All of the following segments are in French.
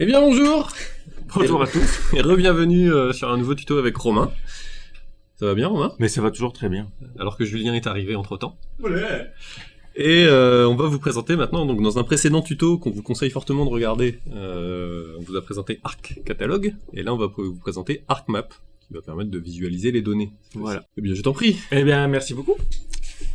Eh bien bonjour Bonjour à tous. et re-bienvenue euh, sur un nouveau tuto avec Romain. Ça va bien Romain? Mais ça va toujours très bien. Alors que Julien est arrivé entre temps. Et euh, on va vous présenter maintenant, donc dans un précédent tuto qu'on vous conseille fortement de regarder, euh, on vous a présenté Arc Catalogue, et là on va vous présenter ArcMap, qui va permettre de visualiser les données. Voilà. Eh bien je t'en prie Eh bien, merci beaucoup.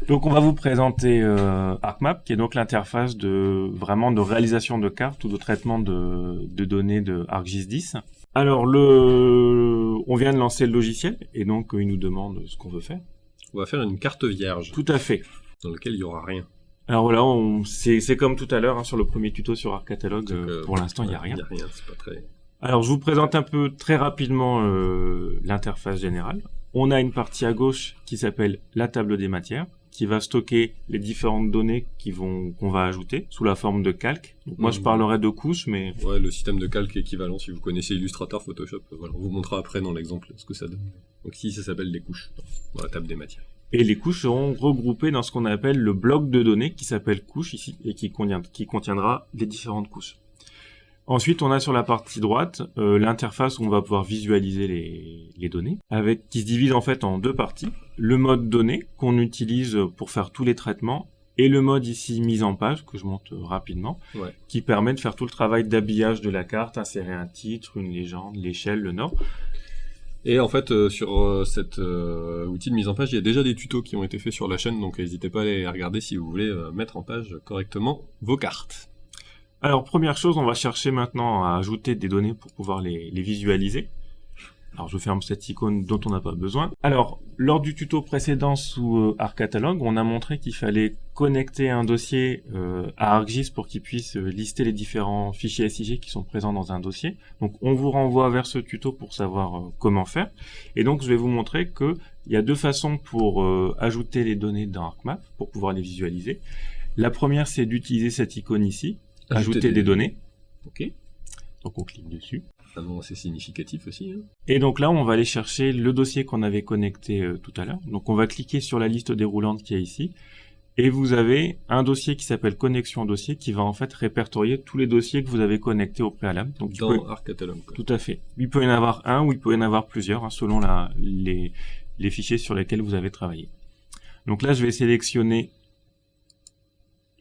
Donc, on va vous présenter euh, ArcMap, qui est donc l'interface de vraiment de réalisation de cartes ou de traitement de, de données de ArcGIS 10. Alors, le, on vient de lancer le logiciel et donc euh, il nous demande ce qu'on veut faire. On va faire une carte vierge, Tout à fait. dans laquelle il y aura rien. Alors voilà, c'est comme tout à l'heure hein, sur le premier tuto sur ArcCatalogue. Euh, euh, pour l'instant, il n'y a rien. Il y a rien, c'est pas très... Alors, je vous présente un peu très rapidement euh, l'interface générale. On a une partie à gauche qui s'appelle la table des matières, qui va stocker les différentes données qui vont qu'on va ajouter sous la forme de calque. Donc, moi, je Mhm. parlerai de couches, mais Ouais, le système de calque équivalent, si vous connaissez Illustrator, Photoshop, euh, voilà, on vous montrera après dans l'exemple ce que ça donne. Donc ici, ça s'appelle des couches, dans la table des matières. et les couches seront regroupées dans ce qu'on appelle le bloc de données qui s'appelle couche ici et qui, contient- qui contiendra les différentes couches. Ensuite, on a sur la partie droite euh, l'interface où on va pouvoir visualiser les, les données, avec qui se divise en fait en deux parties. Le mode données qu'on utilise pour faire tous les traitements et le mode ici mise en page que je monte rapidement, Ouais. qui permet de faire tout le travail d'habillage de la carte, insérer un titre, une légende, l'échelle, le nord. Et en fait, euh, sur euh, cet euh, outil de mise en page, il y a déjà des tutos qui ont été faits sur la chaîne, donc n'hésitez pas à les regarder si vous voulez mettre en page correctement vos cartes. Alors, première chose, on va chercher maintenant à ajouter des données pour pouvoir les, visualiser. Alors, je ferme cette icône dont on n'a pas besoin. Alors, lors du tuto précédent sous euh, ArcCatalog, on a montré qu'il fallait connecter un dossier euh, à ArcGIS pour qu'il puisse euh, lister les différents fichiers SIG qui sont présents dans un dossier. Donc, on vous renvoie vers ce tuto pour savoir comment faire. Et donc, je vais vous montrer que il y a deux façons pour ajouter les données dans ArcMap, pour pouvoir les visualiser. La première, c'est d'utiliser cette icône ici, ajouter, des, données. Ok. Donc on clique dessus. Un nom assez significatif aussi. hein. Et donc là, on va aller chercher le dossier qu'on avait connecté euh, tout à l'heure. Donc on va cliquer sur la liste déroulante qui est ici. Et vous avez un dossier qui s'appelle connexion dossier qui va en fait répertorier tous les dossiers que vous avez connectés au préalable. Donc Dans peux- Arc Catalog. quoi. tout à fait. Il peut y en avoir un ou il peut y en avoir plusieurs hein, selon la, les, les fichiers sur lesquels vous avez travaillé. Donc là, je vais sélectionner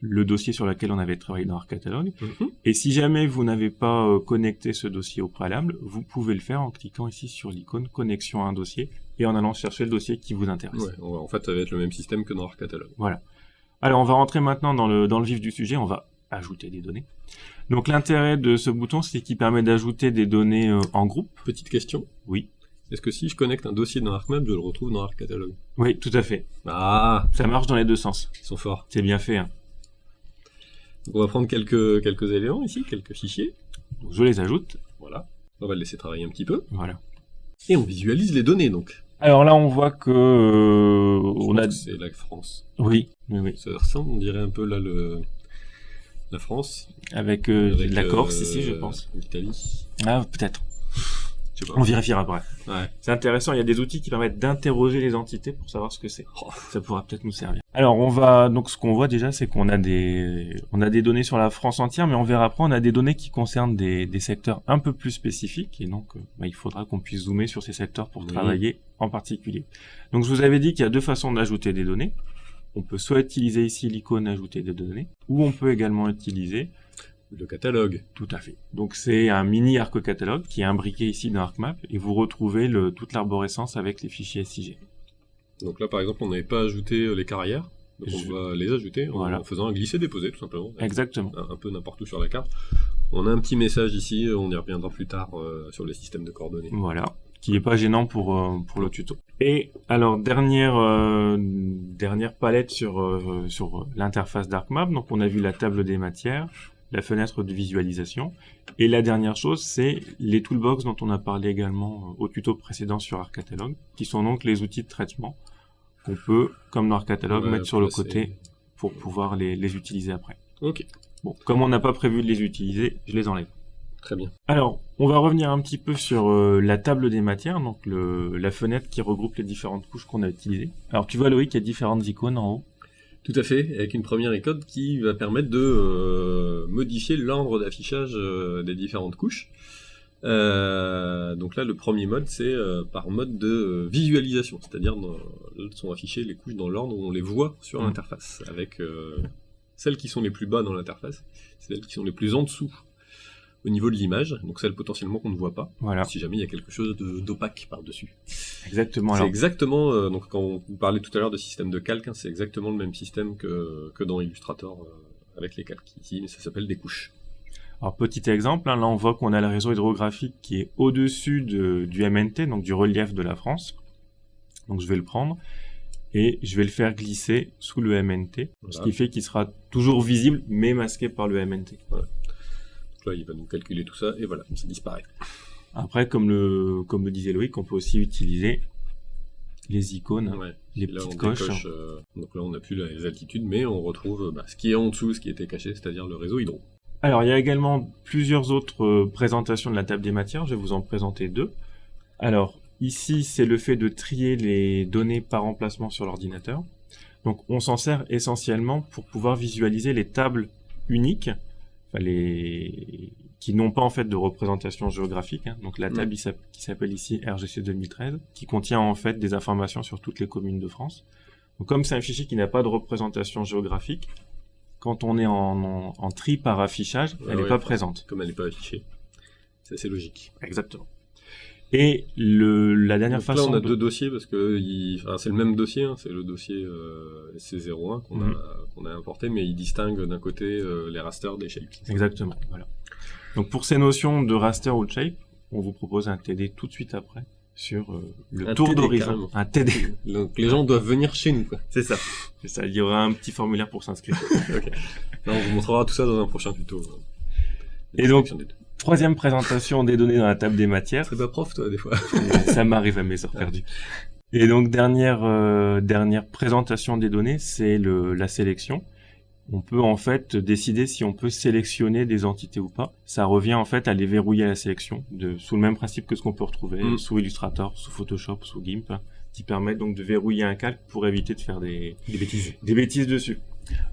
le dossier sur lequel on avait travaillé dans ArcCatalog. Mhm. Et si jamais vous n'avez pas euh, connecté ce dossier au préalable, vous pouvez le faire en cliquant ici sur l'icône connexion à un dossier et en allant chercher le dossier qui vous intéresse. Ouais, en fait, ça va être le même système que dans Arc Catalog. Alors on va rentrer maintenant dans le, dans le vif du sujet, on va ajouter des données. Donc l'intérêt de ce bouton, c'est qu'il permet d'ajouter des données euh, en groupe. Petite question. Oui. Est-ce que si je connecte un dossier dans ArcMap, je le retrouve dans Arc Catalog Oui, tout à fait. Ah, Ça marche dans les deux sens. ils sont forts. C'est bien fait. Hein. Donc, on va prendre quelques, quelques éléments ici, quelques fichiers. Donc, je les ajoute. Voilà. On va le laisser travailler un petit peu. Voilà. Et on visualise les données, donc. Alors là, on voit que euh, on a. C'est la France. Oui, oui, oui. Ça ressemble, on dirait un peu là le la France. Avec, euh, avec, la Corse euh, ici, je pense. L'Italie. Ah, peut-être. On vérifiera après. Ouais. C'est intéressant. Il y a des outils qui permettent d'interroger les entités pour savoir ce que c'est. Oh, Ça pourra peut-être nous servir. Alors, on va donc ce qu'on voit déjà, c'est qu'on a des on a des données sur la France entière, mais on verra après, on a des données qui concernent des, des secteurs un peu plus spécifiques, et donc euh, bah, il faudra qu'on puisse zoomer sur ces secteurs pour Oui. travailler en particulier. Donc, je vous avais dit qu'il y a deux façons d'ajouter des données. On peut soit utiliser ici l'icône ajouter des données, ou on peut également utiliser le catalogue. tout à fait. Donc c'est un mini arc catalogue qui est imbriqué ici dans ArcMap et vous retrouvez le, toute l'arborescence avec les fichiers SIG. Donc là, par exemple, on n'avait pas ajouté euh, les carrières. Donc Je- on va les ajouter en, Voilà. en faisant un glisser-déposer, tout simplement. Exactement. Un, un peu n'importe où sur la carte. On a un petit message ici, on y reviendra plus tard euh, sur le système de coordonnées. Voilà. Qui est pas gênant pour, euh, pour le tuto. Et alors dernière euh, dernière palette sur euh, sur l'interface d'ArcMap. Donc on a vu la table des matières, la fenêtre de visualisation. Et la dernière chose, c'est les toolbox dont on a parlé également euh, au tuto précédent sur ArcCatalog, qui sont donc les outils de traitement qu'on peut, comme dans Ouais, mettre sur le côté pour pouvoir les, les utiliser après. Ok, Bon, comme on n'a pas prévu de les utiliser, je les enlève. très bien. Alors, on va revenir un petit peu sur euh, la table des matières, donc le, la fenêtre qui regroupe les différentes couches qu'on a utilisées. Alors, tu vois Loïc, il y a différentes icônes en haut. Tout à fait, avec une première icône qui va permettre de modifier l'ordre d'affichage des différentes couches. Euh, donc là, le premier mode, c'est euh, par mode de euh, visualisation, c'est-à-dire sont affichées les couches dans l'ordre où on les voit sur mmh. l'interface, avec celles qui sont les plus bas dans l'interface, celles qui sont les plus en dessous au niveau de l'image, donc celles potentiellement qu'on ne voit pas, voilà. si jamais il y a quelque chose d'opaque par-dessus. Exactement. C'est exactement, donc quand on parlait tout à l'heure de système de calque, hein, c'est exactement le même système que, que dans Illustrator avec les calques ici, mais ça s'appelle des couches. Alors petit exemple, hein, là on voit qu'on a le réseau hydrographique qui est au-dessus du MNT, donc du relief de la France. Donc je vais le prendre et je vais le faire glisser sous le MNT, ce qui fait qu'il sera toujours visible mais masqué par le MNT. Là il va nous calculer tout ça et voilà, ça disparaît. Après, comme le, comme le disait Loïc, on peut aussi utiliser les icônes, les petites coches. Euh, donc là on n'a plus les altitudes, mais on retrouve bah, ce qui est en dessous, ce qui était caché, c'est-à-dire le réseau hydro. Alors, il y a également plusieurs autres euh, présentations de la table des matières. Je vais vous en présenter deux. Alors, ici, c'est le fait de trier les données par emplacement sur l'ordinateur. Donc, on s'en sert essentiellement pour pouvoir visualiser les tables uniques, les... qui n'ont pas en fait de représentation géographique. Hein. Donc, la table qui s'appelle ici RGC 2013, qui contient en fait des informations sur toutes les communes de France. Donc, comme c'est un fichier qui n'a pas de représentation géographique, quand on est en, tri par affichage, elle n'est pas présente. Comme elle n'est pas affichée. C'est assez logique. Exactement. Et le, la dernière façon. Là, on a deux dossiers parce que c'est le même dossier, hein, c'est le dossier euh, SC01 mhm. qu'on a, importé, mais il distingue d'un côté euh, les rasters des shapes. Exactement. Voilà. Donc pour ces notions de raster ou de shape, on vous propose un TD tout de suite après sur euh, le tour d'horizon. Un TD. Donc les gens doivent venir chez nous. C'est ça. C'est ça. Il y aura un petit formulaire pour s'inscrire. on vous montrera tout ça dans un prochain tuto. Et donc, troisième présentation des données dans la table des matières. C'est pas prof, toi, des fois. ça m'arrive à mes heures perdues. Et donc, dernière, euh, dernière présentation des données, c'est la sélection on peut en fait décider si on peut sélectionner des entités ou pas. Ça revient en fait à les verrouiller à la sélection, de, sous le même principe que ce qu'on peut retrouver mm. sous Illustrator, sous Photoshop, sous GIMP, qui permettent donc de verrouiller un calque pour éviter de faire des, bêtises. des bêtises dessus.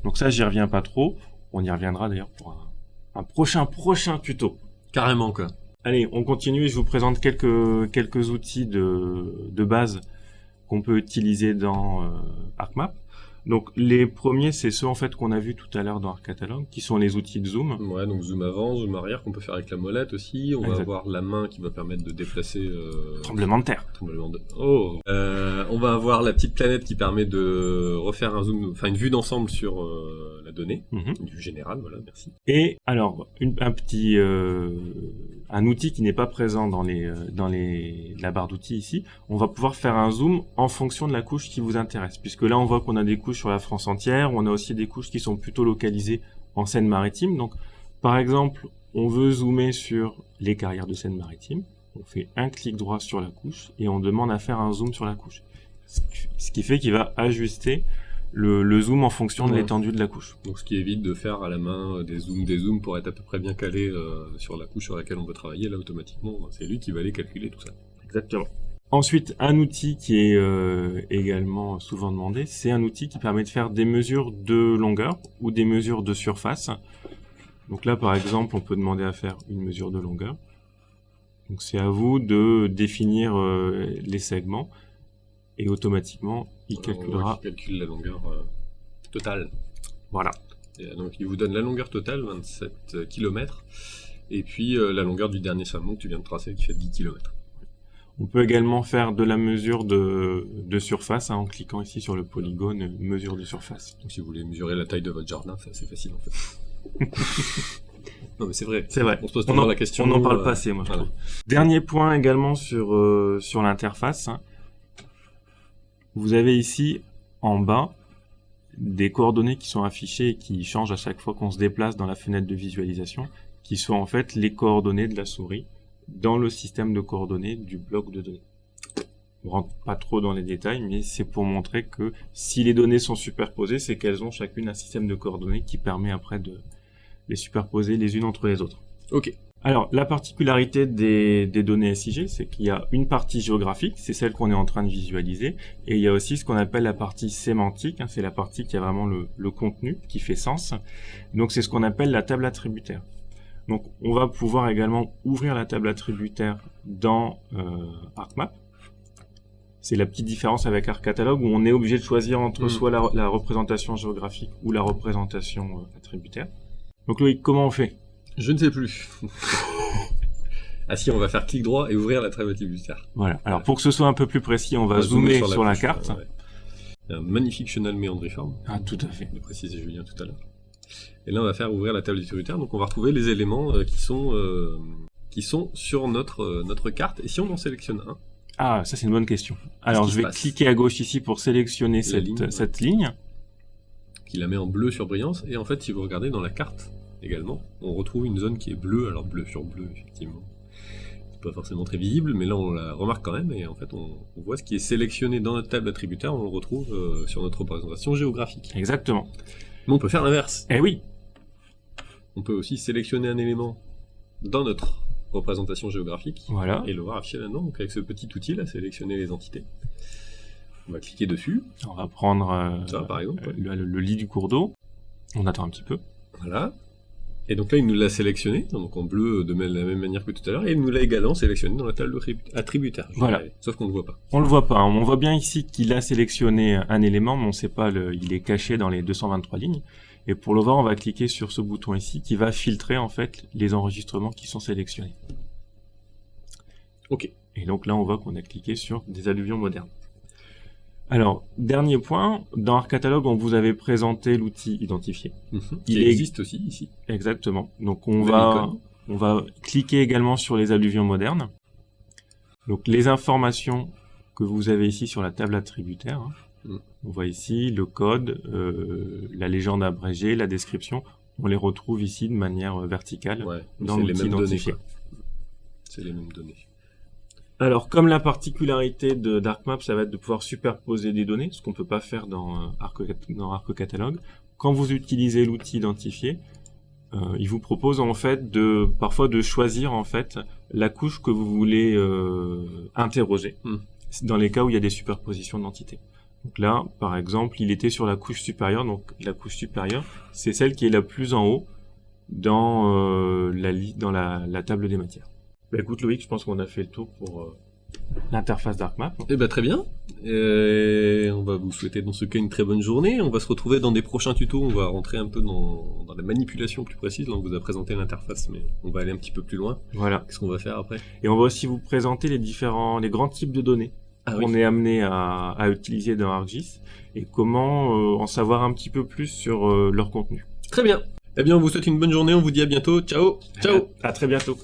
Donc ça, j'y reviens pas trop. On y reviendra d'ailleurs pour un, prochain prochain tuto. Carrément quoi. Allez, on continue je vous présente quelques outils de, de base qu'on peut utiliser dans euh, ArcMap. Donc les premiers, c'est ceux en fait qu'on a vu tout à l'heure dans le catalogue, qui sont les outils de zoom. Ouais, donc zoom avant, zoom arrière, qu'on peut faire avec la molette aussi. On va avoir la main qui va permettre de déplacer. Euh... Tremblement de terre. Tremblement de. Oh. Euh, on va avoir la petite planète qui permet de refaire un zoom, enfin une vue d'ensemble sur euh, la donnée, mhm. une vue générale. Voilà, merci. Et alors un petit euh, un outil qui n'est pas présent dans les dans les la barre d'outils ici, on va pouvoir faire un zoom en fonction de la couche qui vous intéresse, puisque là on voit qu'on a des couches sur la France entière. On a aussi des couches qui sont plutôt localisées en Seine-Maritime. Donc, par exemple, on veut zoomer sur les carrières de Seine-Maritime. On fait un clic droit sur la couche et on demande à faire un zoom sur la couche. Ce qui fait qu'il va ajuster le, zoom en fonction de l'étendue de la couche. Donc ce qui évite de faire à la main des zooms, des zooms pour être à peu près bien calé euh, sur la couche sur laquelle on veut travailler. Là automatiquement, c'est lui qui va aller calculer tout ça. Exactement. Ensuite, un outil qui est euh, également souvent demandé, c'est un outil qui permet de faire des mesures de longueur ou des mesures de surface. Donc là, par exemple, on peut demander à faire une mesure de longueur. Donc c'est à vous de définir euh, les segments et automatiquement, il calculera... Il calcule la longueur euh, totale. Voilà. donc il vous donne la longueur totale, 27 km, et puis la longueur du dernier segment que tu viens de tracer qui fait 10 km. On peut également faire de la mesure de, surface hein, en cliquant ici sur le polygone mesure de surface. Donc si vous voulez mesurer la taille de votre jardin, c'est assez facile en fait. non mais c'est vrai. C'est vrai. On se pose toujours la question. On en parle pas assez, moi je trouve. Dernier point également sur euh, sur l'interface. Hein. Vous avez ici en bas des coordonnées qui sont affichées et qui changent à chaque fois qu'on se déplace dans la fenêtre de visualisation, qui sont en fait les coordonnées de la souris dans le système de coordonnées du bloc de données. On rentre pas trop dans les détails, mais c'est pour montrer que si les données sont superposées, c'est qu'elles ont chacune un système de coordonnées qui permet après de les superposer les unes entre les autres. Ok. Alors, la particularité des, données SIG, c'est qu'il y a une partie géographique, c'est celle qu'on est en train de visualiser, et il y a aussi ce qu'on appelle la partie sémantique, hein, c'est la partie qui a vraiment le, contenu, qui fait sens. Donc, c'est ce qu'on appelle la table attributaire. Donc, on va pouvoir également ouvrir la table attributaire dans euh, ArcMap. C'est la petite différence avec ArcCatalog où on est obligé de choisir entre mm. soit la, représentation géographique ou la représentation euh, attributaire. Donc Loïc, comment on fait? Je ne sais plus. ah si, on va faire clic droit et ouvrir la table attributaire. Voilà. Alors pour que ce soit un peu plus précis, on va, zoomer, sur, la, carte. Un magnifique chenal méandriforme. Ah tout à fait. De préciser Julien tout à l'heure. Et là, on va faire ouvrir la table attributaire. Donc on va retrouver les éléments euh, qui sont euh, qui sont sur notre euh, notre carte. Et si on en sélectionne un? Ah, ça c'est une bonne question. Alors je vais cliquer à gauche ici pour sélectionner cette ligne, cette ligne. Qui la met en bleu sur brillance. Et en fait, si vous regardez dans la carte, également. On retrouve une zone qui est bleue, alors bleu sur bleu, effectivement. C'est pas forcément très visible, mais là on la remarque quand même, et en fait on, voit ce qui est sélectionné dans notre table attributaire, on le retrouve euh, sur notre représentation géographique. Exactement. Mais on peut faire l'inverse. Eh oui On peut aussi sélectionner un élément dans notre représentation géographique, voilà. et le voir affiché là-dedans, donc avec ce petit outil là, sélectionner les entités. On va cliquer dessus. On va prendre euh, par exemple. le lit du cours d'eau. On attend un petit peu. Voilà. Et donc là, il nous l'a sélectionné, donc en bleu de la même manière que tout à l'heure, et il nous l'a également sélectionné dans la table attributaire. Voilà. Sauf qu'on ne le voit pas. On le voit pas. On voit bien ici qu'il a sélectionné un élément, mais on ne sait pas, le, il est caché dans les 223 lignes. Et pour le voir, on va cliquer sur ce bouton ici qui va filtrer en fait les enregistrements qui sont sélectionnés. Ok. Et donc là, on voit qu'on a cliqué sur des alluvions modernes. Alors, dernier point, dans Arcatalogue, on vous avait présenté l'outil identifié. Mhm. Il existe aussi ici. Exactement. Donc on va, on va cliquer également sur les alluvions modernes. Donc les informations que vous avez ici sur la table attributaire. Hein. Mm. On voit ici le code, euh, la légende abrégée, la description. On les retrouve ici de manière verticale dans l'outil identifié. C'est les mêmes données. Alors, comme la particularité de DarkMap, ça va être de pouvoir superposer des données, ce qu'on ne peut pas faire dans euh, Arc, dans Catalogue. Quand vous utilisez l'outil identifié, euh, il vous propose en fait de parfois de choisir en fait la couche que vous voulez euh, interroger hmm. dans les cas où il y a des superpositions d'entités. Donc là, par exemple, il était sur la couche supérieure, donc la couche supérieure, c'est celle qui est la plus en haut dans la dans la table des matières. Bah écoute Loïc, je pense qu'on a fait le tour pour euh, l'interface d'ArcMap. Eh ben très bien. Et on va vous souhaiter dans ce cas une très bonne journée. On va se retrouver dans des prochains tutos. On va rentrer un peu dans, dans la manipulation plus précise. Là, on vous a présenté l'interface, mais on va aller un petit peu plus loin. Voilà. Qu'est-ce qu'on va faire après? Et on va aussi vous présenter les différents, les grands types de données ah qu'on est amené à, à, utiliser dans ArcGIS et comment euh, en savoir un petit peu plus sur euh, leur contenu. Très bien. Eh bien, on vous souhaite une bonne journée. On vous dit à bientôt. Ciao. Ciao. à très bientôt.